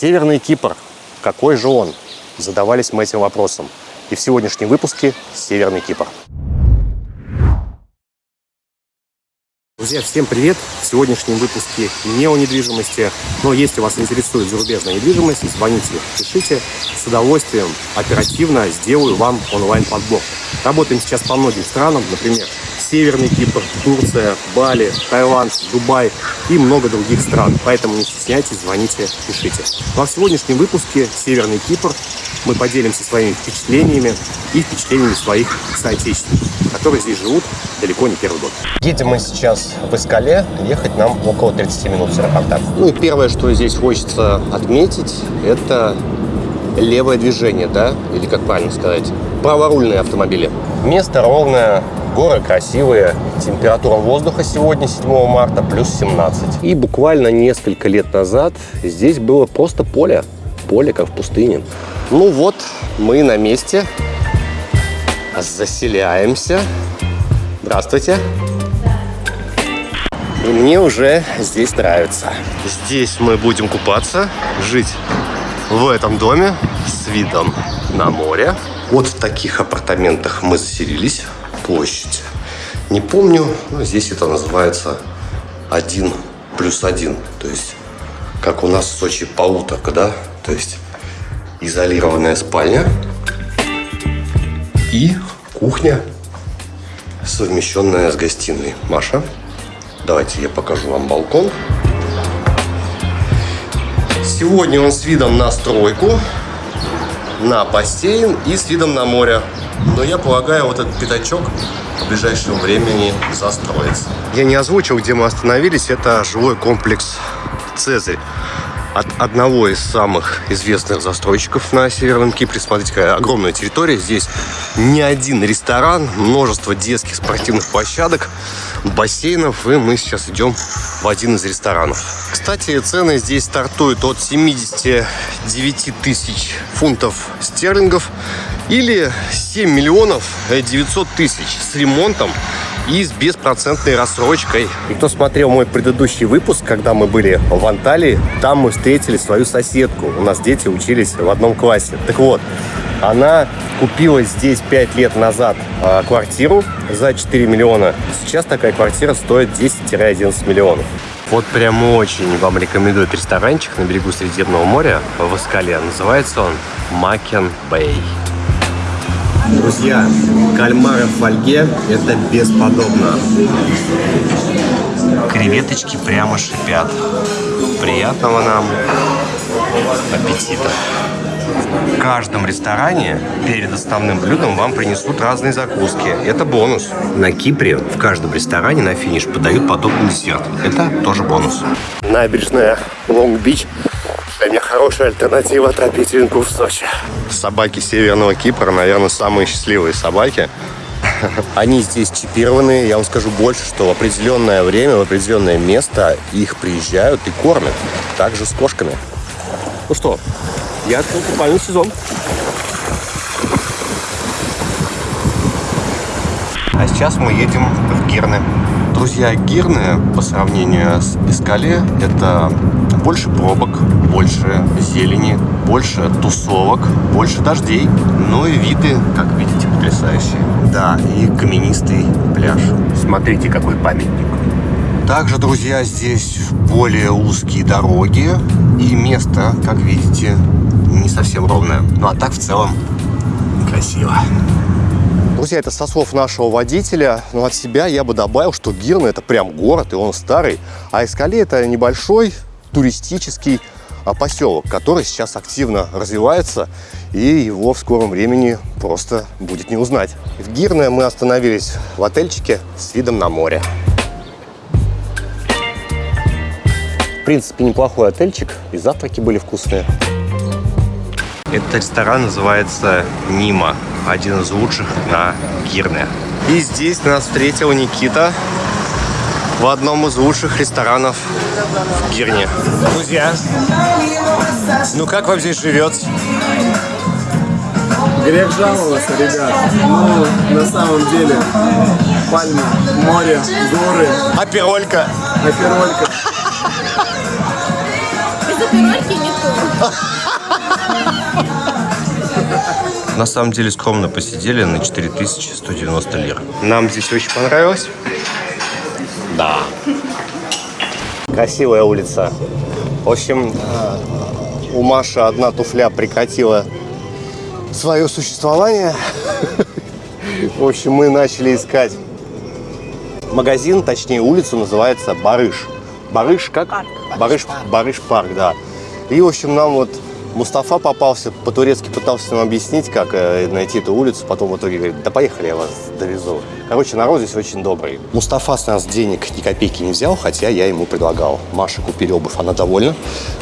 Северный Кипр. Какой же он? Задавались мы этим вопросом. И в сегодняшнем выпуске Северный Кипр. Друзья, всем привет! В сегодняшнем выпуске не о недвижимости, но если вас интересует зарубежная недвижимость, звоните, пишите. С удовольствием, оперативно сделаю вам онлайн-подбор. Работаем сейчас по многим странам, например, Северный Кипр, Турция, Бали, Таиланд, Дубай и много других стран. Поэтому не стесняйтесь, звоните, пишите. Во сегодняшнем выпуске Северный Кипр мы поделимся своими впечатлениями и впечатлениями своих соотечественников, которые здесь живут далеко не первый год. Едем мы сейчас в Искале, ехать нам около 30 минут с аэропорта. Ну и первое, что здесь хочется отметить, это левое движение, да, или как правильно сказать, праворульные автомобили. Место ровное, Горы красивые. Температура воздуха сегодня, 7 марта, плюс 17. И буквально несколько лет назад здесь было просто поле. Поле, как в пустыне. Ну вот, мы на месте. Заселяемся. Здравствуйте. И мне уже здесь нравится. Здесь мы будем купаться, жить в этом доме с видом на море. Вот в таких апартаментах мы заселились площадь. Не помню, но здесь это называется 1 плюс 1. То есть, как у нас в Сочи полуторка, да? То есть, изолированная спальня и кухня, совмещенная с гостиной. Маша, давайте я покажу вам балкон. Сегодня он с видом на стройку, на бассейн и с видом на море. Но я полагаю, вот этот пятачок в ближайшем времени застроится. Я не озвучил, где мы остановились. Это жилой комплекс «Цезарь» от одного из самых известных застройщиков на Северном Кипре. Смотрите, какая огромная территория. Здесь не один ресторан, множество детских спортивных площадок, бассейнов. И мы сейчас идем в один из ресторанов. Кстати, цены здесь стартуют от 79 тысяч фунтов стерлингов или 7 миллионов 900 тысяч с ремонтом и с беспроцентной рассрочкой. Кто смотрел мой предыдущий выпуск, когда мы были в Анталии, там мы встретили свою соседку. У нас дети учились в одном классе. Так вот, она купила здесь 5 лет назад э, квартиру за 4 миллиона. Сейчас такая квартира стоит 10-11 миллионов. Вот прям очень вам рекомендует ресторанчик на берегу Средиземного моря в Искале. Называется он Макен Бэй. Друзья, кальмары в фольге – это бесподобно. Креветочки прямо шипят. Приятного нам аппетита. В каждом ресторане перед основным блюдом вам принесут разные закуски. Это бонус. На Кипре в каждом ресторане на финиш подают подобный десерт. Это тоже бонус. Набережная Лонг-Бич для меня хорошая альтернатива тропительнику в Сочи. Собаки Северного Кипра, наверное, самые счастливые собаки. Они здесь чипированы. Я вам скажу больше, что в определенное время, в определенное место их приезжают и кормят. Также с кошками. Ну что, я открыл купальный сезон. А сейчас мы едем в Герны. Друзья, Гирны по сравнению с Искале это больше пробок, больше зелени, больше тусовок, больше дождей. Ну и виды, как видите, потрясающие. Да, и каменистый пляж. Смотрите, какой памятник. Также, друзья, здесь более узкие дороги и место, как видите, не совсем ровное. Ну а так в целом красиво. Друзья, это со слов нашего водителя. Но от себя я бы добавил, что Гирна это прям город, и он старый. А Эскале это небольшой туристический а, поселок, который сейчас активно развивается, и его в скором времени просто будет не узнать. В Гирне мы остановились в отельчике с видом на море. В принципе, неплохой отельчик, и завтраки были вкусные. Этот ресторан называется Нима, один из лучших на Гирне. И здесь нас встретил Никита в одном из лучших ресторанов в Гирне. Друзья, ну как вам здесь живется? Грех жаловаться, ребят. Ну, на самом деле, пальмы, море, горы. Аперолька. Аперолька. Без оперольки никто. На самом деле скромно посидели на 4190 лир. Нам здесь очень понравилось. Да. Красивая улица. В общем, у Маши одна туфля прекратила свое существование. В общем, мы начали искать магазин, точнее улицу называется Барыш. Барыш как? Барыш, Барыш парк, да. И, в общем, нам вот Мустафа попался, по-турецки пытался нам объяснить, как э, найти эту улицу, потом в итоге говорит, да поехали, я вас довезу. Короче, народ здесь очень добрый. Мустафа с нас денег ни копейки не взял, хотя я ему предлагал. Маше купили обувь, она довольна.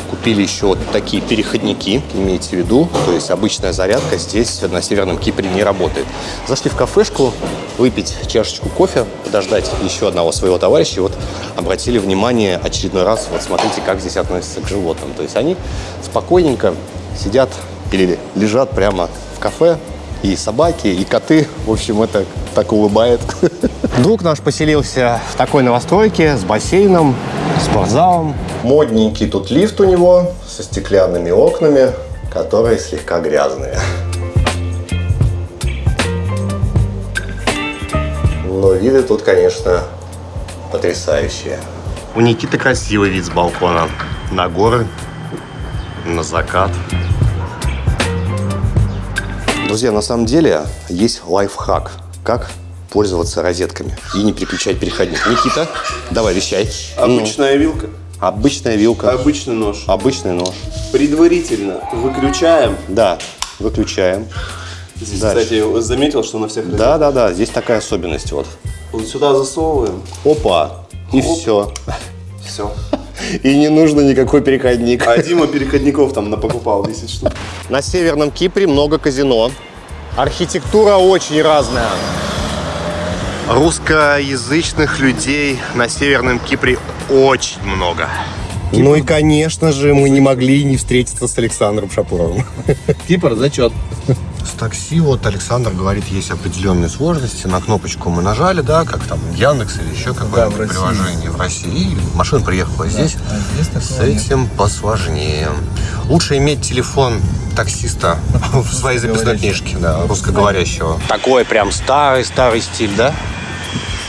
Купили еще вот такие переходники, имейте в виду. То есть обычная зарядка здесь на Северном Кипре не работает. Зашли в кафешку, выпить чашечку кофе, подождать еще одного своего товарища. И вот обратили внимание очередной раз, вот смотрите, как здесь относятся к животным. То есть они спокойненько сидят или лежат прямо в кафе, и собаки, и коты. В общем, это так улыбает. Друг наш поселился в такой новостройке с бассейном, спортзалом. Модненький тут лифт у него со стеклянными окнами, которые слегка грязные. Но виды тут, конечно, потрясающие. У Никиты красивый вид с балкона. На горы, на закат. Друзья, на самом деле есть лайфхак, как пользоваться розетками и не переключать переходник. Никита, давай, вещай. Обычная вилка, Ну, обычная вилка, обычный нож. обычный нож. Предварительно выключаем. Да, выключаем. Здесь, Дальше. кстати, заметил, что на всех Да, да, да, здесь такая особенность вот. Вот сюда засовываем. Опа, и Оп. все. Все. И не нужно никакой переходник. А Дима переходников там напокупал 10 штук. На Северном Кипре много казино. Архитектура очень разная. Русскоязычных людей на Северном Кипре очень много. Ну и, конечно же, мы не могли не встретиться с Александром Шапуровым. Кипр, зачет. С такси вот Александр говорит, есть определенные сложности. На кнопочку мы нажали, да, как там Яндекс или еще какое-то России. приложение в России. И машина приехала здесь. а С этим посложнее. Лучше иметь телефон таксиста в своей записной книжке, да, русскоговорящего. Такой прям старый-старый стиль, да?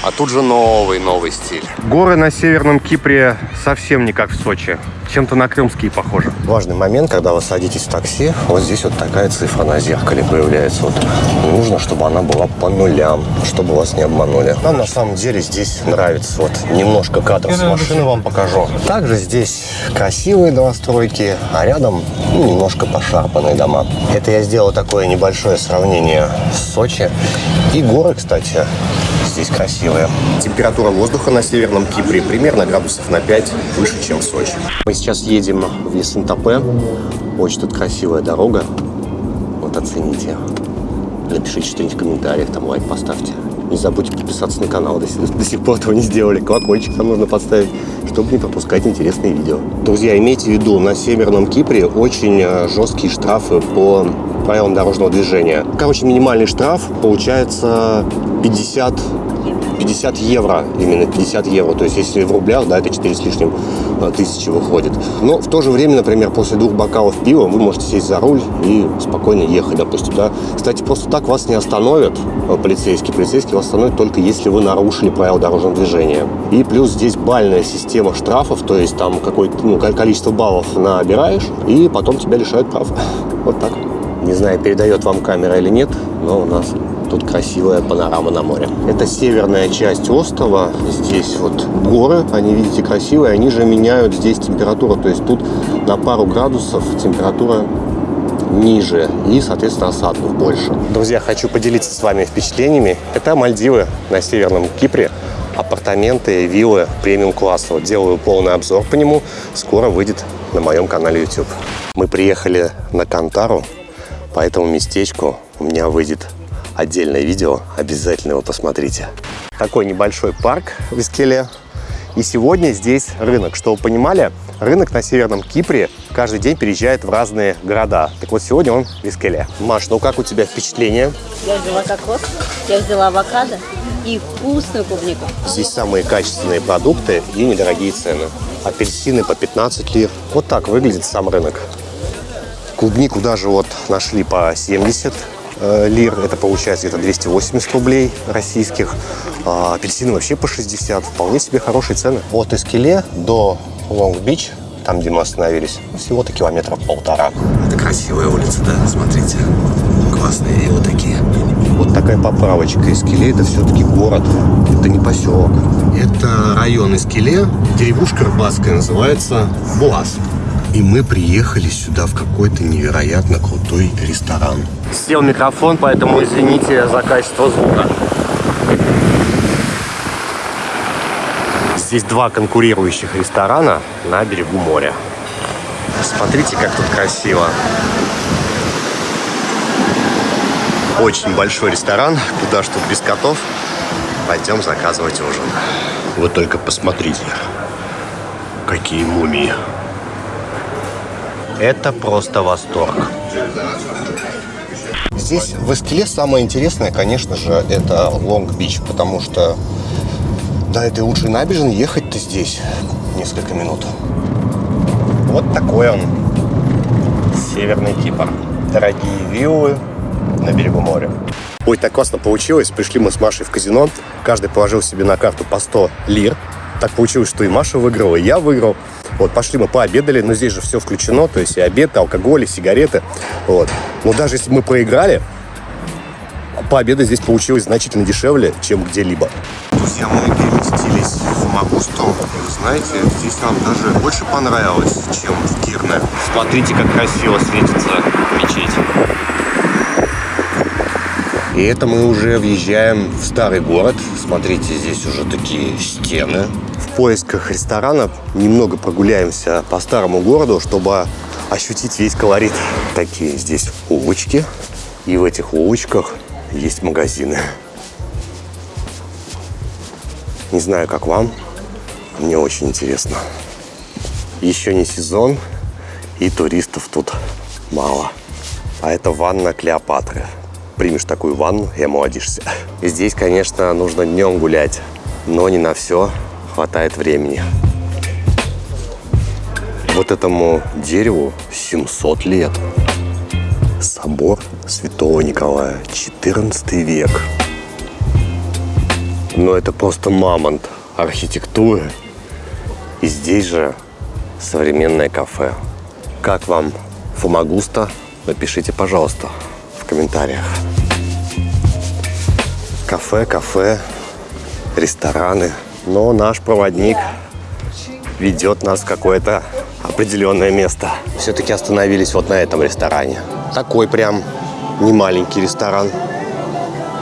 А тут же новый, новый стиль. Горы на Северном Кипре совсем не как в Сочи. Чем-то на крымские похожи. Важный момент, когда вы садитесь в такси, вот здесь вот такая цифра на зеркале появляется. Вот нужно, чтобы она была по нулям, чтобы вас не обманули. Нам на самом деле здесь нравится. Вот немножко кадров с машины вам покажу. Также здесь красивые новостройки, а рядом ну, немножко пошарпанные дома. Это я сделал такое небольшое сравнение с Сочи. И горы, кстати, здесь красивые. Температура воздуха на Северном Кипре примерно градусов на 5 выше, чем в Сочи. Мы сейчас едем в Ессентопе. Очень тут красивая дорога. Вот оцените. Напишите что-нибудь в комментариях, там лайк поставьте. Не забудьте подписаться на канал, если до сих пор этого не сделали. Колокольчик там нужно поставить, чтобы не пропускать интересные видео. Друзья, имейте в виду, на Северном Кипре очень э, жесткие штрафы по правилам дорожного движения. Короче, минимальный штраф получается 50 50 евро, именно 50 евро. То есть, если в рублях, да, это 4 с лишним э, тысячи выходит. Но в то же время, например, после двух бокалов пива вы можете сесть за руль и спокойно ехать, допустим, да. Кстати, просто так вас не остановят э, полицейские. Полицейские вас остановят только если вы нарушили правила дорожного движения. И плюс здесь бальная система штрафов, то есть там какое-то ну, ко- количество баллов набираешь, и потом тебя лишают прав. Вот так. Не знаю, передает вам камера или нет, но у нас Тут красивая панорама на море. Это северная часть острова. Здесь вот горы, они, видите, красивые. Они же меняют здесь температуру. То есть тут на пару градусов температура ниже и, соответственно, осадков больше. Друзья, хочу поделиться с вами впечатлениями. Это Мальдивы на Северном Кипре. Апартаменты, виллы премиум-класса. Вот делаю полный обзор по нему. Скоро выйдет на моем канале YouTube. Мы приехали на Кантару. По этому местечку у меня выйдет отдельное видео. Обязательно его посмотрите. Такой небольшой парк в Искеле. И сегодня здесь рынок. Чтобы вы понимали, рынок на Северном Кипре каждый день переезжает в разные города. Так вот, сегодня он в Искеле. Маш, ну как у тебя впечатление? Я взяла кокос, я взяла авокадо и вкусную клубнику. Здесь самые качественные продукты и недорогие цены. Апельсины по 15 лир. Вот так выглядит сам рынок. Клубнику даже вот нашли по 70 э, лир. Это получается где-то 280 рублей российских. А апельсины вообще по 60. Вполне себе хорошие цены. От Эскеле до Лонг-Бич, там, где мы остановились, всего-то километров полтора. Это красивая улица, да? Смотрите. Классные и вот такие. Вот такая поправочка. Эскеле это все-таки город. Это не поселок. Это район Эскеле. Деревушка рыбацкая называется Буаз. И мы приехали сюда в какой-то невероятно крутой ресторан. Сел микрофон, поэтому извините за качество звука. Здесь два конкурирующих ресторана на берегу моря. Смотрите, как тут красиво. Очень большой ресторан. Куда тут без котов? Пойдем заказывать ужин. Вы только посмотрите, какие мумии. Это просто восторг. Здесь в Эскеле самое интересное, конечно же, это Лонг-Бич, потому что до этой лучшей набережной ехать-то здесь несколько минут. Вот такой он, Северный Кипр. Дорогие виллы на берегу моря. Ой, так классно получилось. Пришли мы с Машей в казино. Каждый положил себе на карту по 100 лир. Так получилось, что и Маша выиграла, и я выиграл. Вот, пошли мы пообедали, но здесь же все включено, то есть и обед, и алкоголь, и сигареты. Вот. Но даже если мы проиграли, пообедать здесь получилось значительно дешевле, чем где-либо. Друзья, мы переместились в Магусту. Вы знаете, здесь нам даже больше понравилось, чем в Кирне. Смотрите, как красиво светится мечеть. И это мы уже въезжаем в старый город. Смотрите, здесь уже такие стены. В поисках ресторана немного прогуляемся по старому городу, чтобы ощутить весь колорит. Такие здесь улочки. И в этих улочках есть магазины. Не знаю, как вам. Мне очень интересно. Еще не сезон, и туристов тут мало. А это ванна Клеопатры примешь такую ванну и омолодишься. Здесь, конечно, нужно днем гулять, но не на все хватает времени. Вот этому дереву 700 лет. Собор Святого Николая, 14 век. Но это просто мамонт архитектуры. И здесь же современное кафе. Как вам Фомагуста? Напишите, пожалуйста комментариях. Кафе, кафе, рестораны. Но наш проводник ведет нас в какое-то определенное место. Все-таки остановились вот на этом ресторане. Такой прям не маленький ресторан.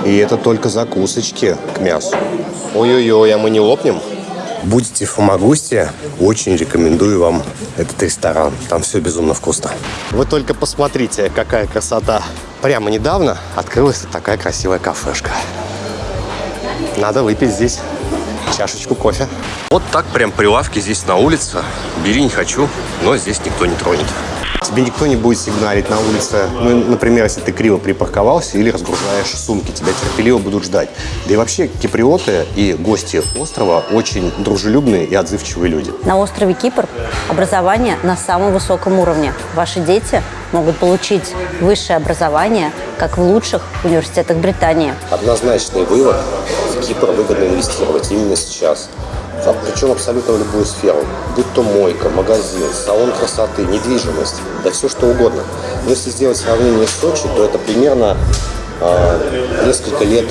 И это только закусочки к мясу. Ой-ой-ой, а мы не лопнем? Будете в Фомагусте, очень рекомендую вам этот ресторан. Там все безумно вкусно. Вы только посмотрите, какая красота. Прямо недавно открылась такая красивая кафешка. Надо выпить здесь чашечку кофе. Вот так прям прилавки здесь на улице. Бери не хочу, но здесь никто не тронет. Тебе никто не будет сигналить на улице. Ну, например, если ты криво припарковался или разгружаешь сумки, тебя терпеливо будут ждать. Да и вообще киприоты и гости острова очень дружелюбные и отзывчивые люди. На острове Кипр образование на самом высоком уровне. Ваши дети могут получить высшее образование, как в лучших университетах Британии. Однозначный вывод – в Кипр выгодно инвестировать именно сейчас причем абсолютно в любую сферу, будь то мойка, магазин, салон красоты, недвижимость, да все что угодно. Но если сделать сравнение с Сочи, то это примерно э, несколько лет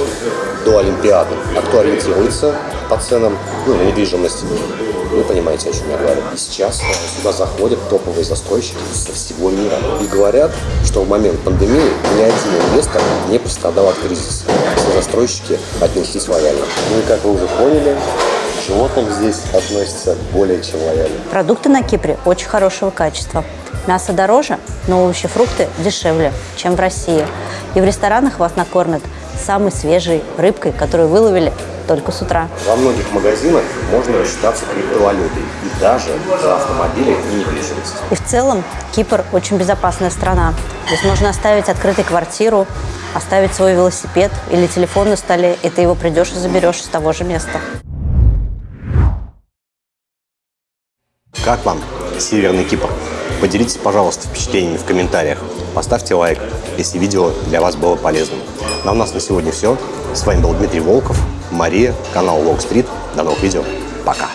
до Олимпиады. Актуализируется по ценам ну, недвижимости. Вы понимаете, о чем я говорю. И сейчас сюда заходят топовые застройщики со всего мира. И говорят, что в момент пандемии ни один инвестор не пострадал от кризиса. Все застройщики отнеслись лояльно. Ну и как вы уже поняли, животным здесь относятся более чем лояльно. Продукты на Кипре очень хорошего качества. Мясо дороже, но овощи, фрукты дешевле, чем в России. И в ресторанах вас накормят самой свежей рыбкой, которую выловили только с утра. Во многих магазинах можно рассчитаться криптовалютой и даже за автомобили и недвижимость. И в целом Кипр очень безопасная страна. Здесь можно оставить открытой квартиру, оставить свой велосипед или телефон на столе, и ты его придешь и заберешь с того же места. Как вам Северный Кипр? Поделитесь, пожалуйста, впечатлениями в комментариях. Поставьте лайк, если видео для вас было полезным. Ну, а у нас на сегодня все. С вами был Дмитрий Волков, Мария, канал Walk Street. До новых видео. Пока.